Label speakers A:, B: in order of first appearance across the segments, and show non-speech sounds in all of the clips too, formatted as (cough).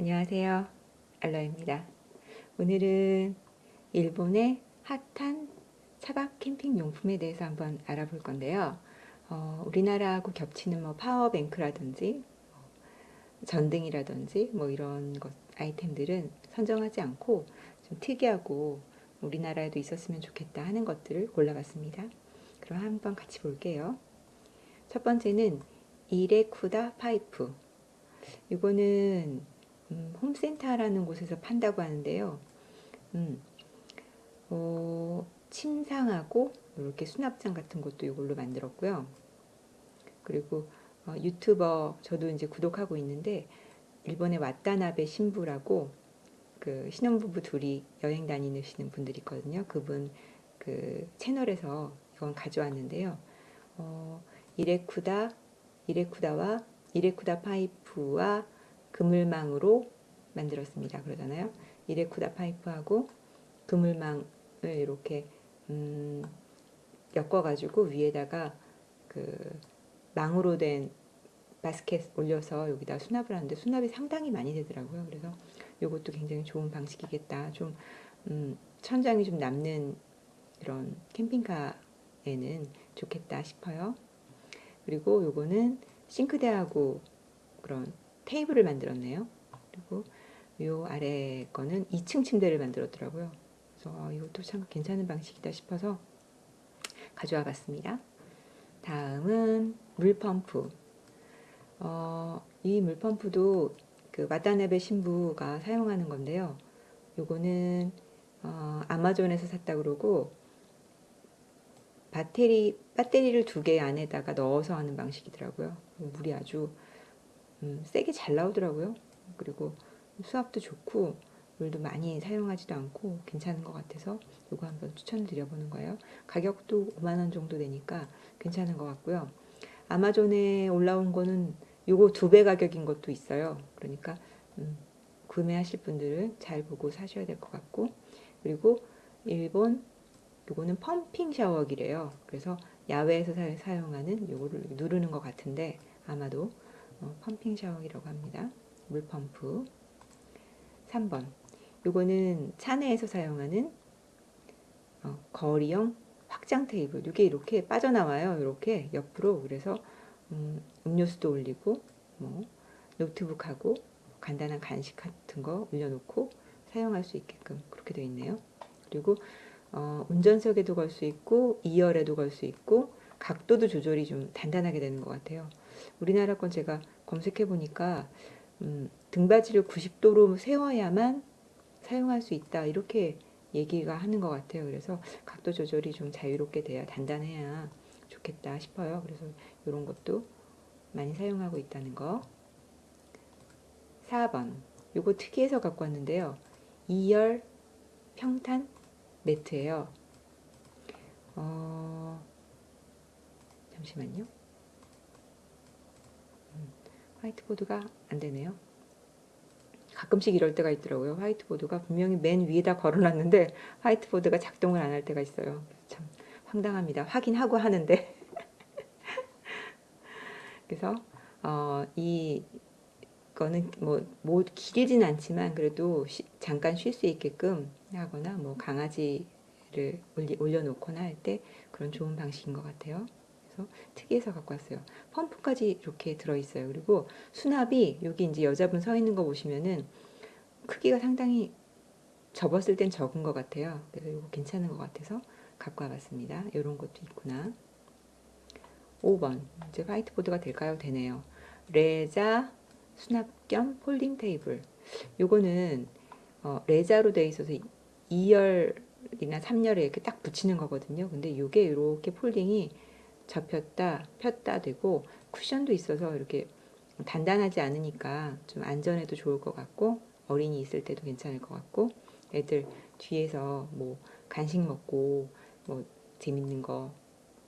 A: 안녕하세요. 알러입니다. 오늘은 일본의 핫한 차박 캠핑 용품에 대해서 한번 알아볼 건데요. 어, 우리나라하고 겹치는 뭐 파워뱅크라든지 뭐 전등이라든지 뭐 이런 것 아이템들은 선정하지 않고 좀 특이하고 우리나라에도 있었으면 좋겠다 하는 것들을 골라봤습니다. 그럼 한번 같이 볼게요. 첫 번째는 이레쿠다 파이프. 이거는 음, 홈센터라는 곳에서 판다고 하는데요. 음, 어, 침상하고 이렇게 수납장 같은 것도 이걸로 만들었고요. 그리고 어, 유튜버 저도 이제 구독하고 있는데 일본의 왓다나베 신부라고 그 신혼부부 둘이 여행 다니시는 분들이 있거든요. 그분 그 채널에서 이건 가져왔는데요. 어, 이레쿠다 이레쿠다와 이레쿠다 파이프와 그물망으로 만들었습니다. 그러잖아요. 이레쿠다 파이프하고 그물망을 이렇게 음, 엮어가지고 위에다가 그 망으로 된 바스켓 올려서 여기다 수납을 하는데 수납이 상당히 많이 되더라고요. 그래서 이것도 굉장히 좋은 방식이겠다. 좀 음, 천장이 좀 남는 이런 캠핑카에는 좋겠다 싶어요. 그리고 요거는 싱크대하고 그런 테이블을 만들었네요. 그리고 요 아래 거는 2층 침대를 만들었더라고요. 그래서 어, 이것도 참 괜찮은 방식이다 싶어서 가져와 봤습니다. 다음은 물펌프. 어, 이 물펌프도 그 와다나베 신부가 사용하는 건데요. 요거는 어, 아마존에서 샀다 그러고 배터리 배터리를 두 개 안에다가 넣어서 하는 방식이더라고요. 물이 아주 음, 세게 잘 나오더라고요. 그리고 수압도 좋고 물도 많이 사용하지도 않고 괜찮은 것 같아서 이거 한번 추천을 드려보는 거예요. 가격도 5만원 정도 되니까 괜찮은 것 같고요. 아마존에 올라온 거는 요거 두 배 가격인 것도 있어요. 그러니까 음, 구매하실 분들은 잘 보고 사셔야 될 것 같고 그리고 일본 요거는 펌핑 샤워기래요. 그래서 야외에서 사, 용하는 요거를 누르는 것 같은데 아마도 어, 펌핑 샤워기라고 합니다. 물 펌프. 3번. 요거는 차 내에서 사용하는 어, 거리형 확장 테이블. 이게 이렇게 빠져나와요. 이렇게 옆으로. 그래서 음, 음료수도 올리고 뭐 노트북하고 간단한 간식 같은 거 올려놓고 사용할 수 있게끔 그렇게 되어 있네요. 그리고 어, 운전석에도 걸 수 있고 2열에도 걸 수 있고 각도도 조절이 좀 단단하게 되는 것 같아요 우리나라 건 제가 검색해 보니까 음, 등받이를 90도로 세워야만 사용할 수 있다 이렇게 얘기가 하는 것 같아요. 그래서 각도 조절이 좀 자유롭게 돼야 단단해야 좋겠다 싶어요. 그래서 이런 것도 많이 사용하고 있다는 거. 4번 요거 특이해서 갖고 왔는데요. 2열 평탄 매트예요. 어, 잠시만요. 화이트보드가 안 되네요. 가끔씩 이럴 때가 있더라고요. 화이트보드가 분명히 맨 위에다 걸어놨는데 화이트보드가 작동을 안 할 때가 있어요. 참 황당합니다. 확인하고 하는데 (laughs) 그래서 어, 이 거는 뭐, 뭐 길진 않지만 그래도 쉬, 잠깐 쉴 수 있게끔 하거나 뭐 강아지를 올려놓거나 할 때 그런 좋은 방식인 것 같아요. 그래서 특이해서 갖고 왔어요. 펌프까지 이렇게 들어있어요. 그리고 수납이 여기 이제 여자분 서 있는 거 보시면은 크기가 상당히 접었을 땐 적은 것 같아요. 그래서 이거 괜찮은 것 같아서 갖고 와봤습니다. 이런 것도 있구나. 5번 이제 화이트보드가 될까요? 되네요. 레자 수납 겸 폴딩 테이블 요거는 어, 레자로 되어 있어서 2열이나 3열에 이렇게 딱 붙이는 거거든요. 근데 이게 이렇게 폴딩이 접혔다 폈다 되고 쿠션도 있어서 이렇게 단단하지 않으니까 좀 안전에도 좋을 것 같고 어린이 있을 때도 괜찮을 것 같고 애들 뒤에서 뭐 간식 먹고 뭐 재밌는 거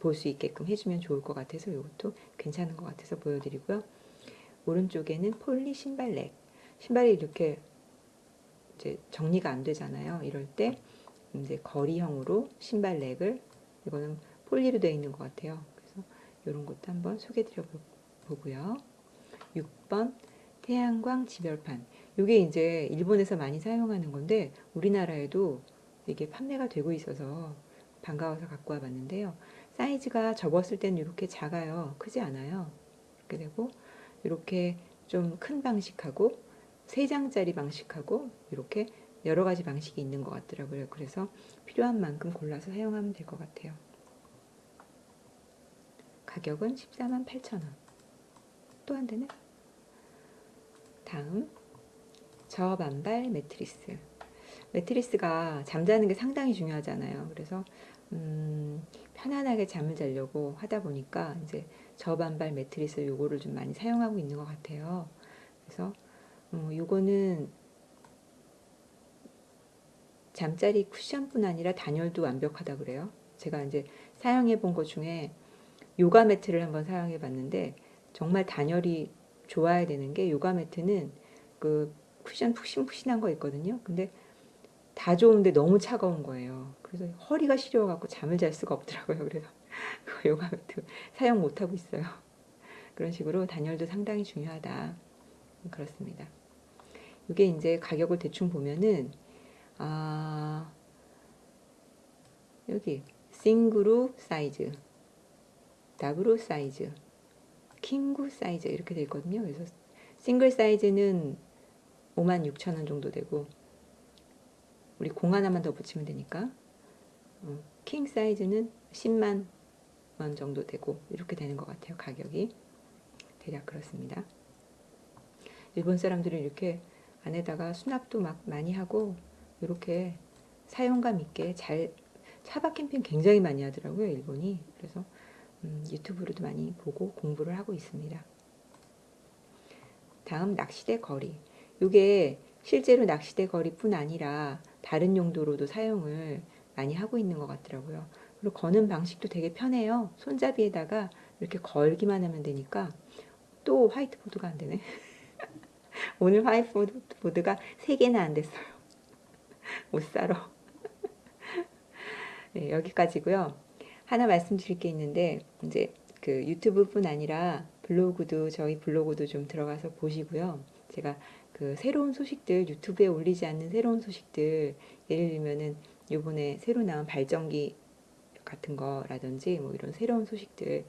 A: 볼 수 있게끔 해주면 좋을 것 같아서 이것도 괜찮은 것 같아서 보여드리고요. 오른쪽에는 폴리 신발렉 신발이 이렇게 이제 정리가 안 되잖아요. 이럴 때 이제 거리형으로 신발렉을 이거는 폴리로 되어 있는 것 같아요. 이런 것도 한번 소개해 드려 보고요. 6번 태양광 지별판 이게 이제 일본에서 많이 사용하는 건데 우리나라에도 이게 판매가 되고 있어서 반가워서 갖고 와봤는데요. 사이즈가 접었을 때는 이렇게 작아요. 크지 않아요. 이렇게 되고 이렇게 좀 큰 방식하고 세 장짜리 방식하고 이렇게 여러 가지 방식이 있는 것 같더라고요. 그래서 필요한 만큼 골라서 사용하면 될 것 같아요. 가격은 14만 8천 원. 또 안 되네. 다음 저반발 매트리스. 매트리스가 잠자는 게 상당히 중요하잖아요. 그래서 음, 편안하게 잠을 자려고 하다 보니까 이제 저반발 매트리스 요거를 좀 많이 사용하고 있는 것 같아요. 그래서 어, 요거는 잠자리 쿠션뿐 아니라 단열도 완벽하다 그래요. 제가 이제 사용해 본 것 중에 요가 매트를 한번 사용해 봤는데 정말 단열이 좋아야 되는 게 요가 매트는 그 쿠션 푹신푹신한 거 있거든요. 근데 다 좋은데 너무 차가운 거예요. 그래서 허리가 시려워갖고 잠을 잘 수가 없더라고요. 그래서 (laughs) 그 요가 매트 사용 못하고 있어요. 그런 식으로 단열도 상당히 중요하다. 그렇습니다. 이게 이제 가격을 대충 보면은 아 여기 シングル 사이즈, 더블 사이즈, キング 사이즈 이렇게 되어 있거든요. 그래서 싱글 사이즈는 56,000원 정도 되고 우리 공 하나만 더 붙이면 되니까 어, 킹 사이즈는 10만 원 정도 되고 이렇게 되는 것 같아요. 가격이 대략 그렇습니다. 일본 사람들은 이렇게 안에다가 수납도 막 많이 하고 이렇게 사용감 있게 잘 차박 캠핑 굉장히 많이 하더라고요 일본이 그래서 음, 유튜브로도 많이 보고 공부를 하고 있습니다. 다음 낚시대 거리. 이게 실제로 낚시대 거리뿐 아니라 다른 용도로도 사용을 많이 하고 있는 것 같더라고요. 그리고 거는 방식도 되게 편해요. 손잡이에다가 이렇게 걸기만 하면 되니까 또 화이트보드가 안 되네. (laughs) 오늘 화이트보드가 3개나 안 됐어요. (laughs) 못 살아. (laughs) 네, 여기까지고요. 하나 말씀드릴 게 있는데 이제 그 유튜브뿐 아니라 블로그도 저희 블로그도 좀 들어가서 보시고요. 제가 그 새로운 소식들 유튜브에 올리지 않는 새로운 소식들 예를 들면은 요번에 새로 나온 발전기 같은 거라든지 뭐 이런 새로운 소식들을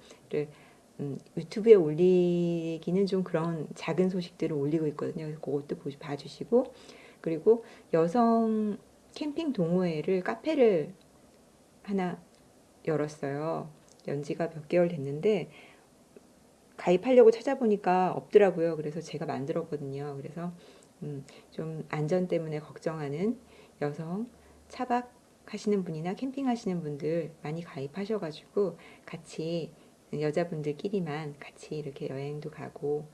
A: 음, 유튜브에 올리기는 좀 그런 작은 소식들을 올리고 있거든요. 그래서 그것도 보시, 봐주시고 그리고 여성 캠핑 동호회를 카페를 하나 열었어요. 연지가 몇 개월 됐는데 가입하려고 찾아보니까 없더라고요. 그래서 제가 만들었거든요. 그래서 음, 좀 안전 때문에 걱정하는 여성 차박 하시는 분이나 캠핑 하시는 분들 많이 가입하셔가지고 같이 여자분들끼리만 같이 이렇게 여행도 가고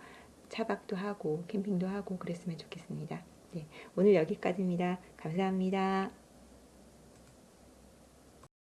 A: 차박도 하고 캠핑도 하고 그랬으면 좋겠습니다. 네, 오늘 여기까지입니다. 감사합니다.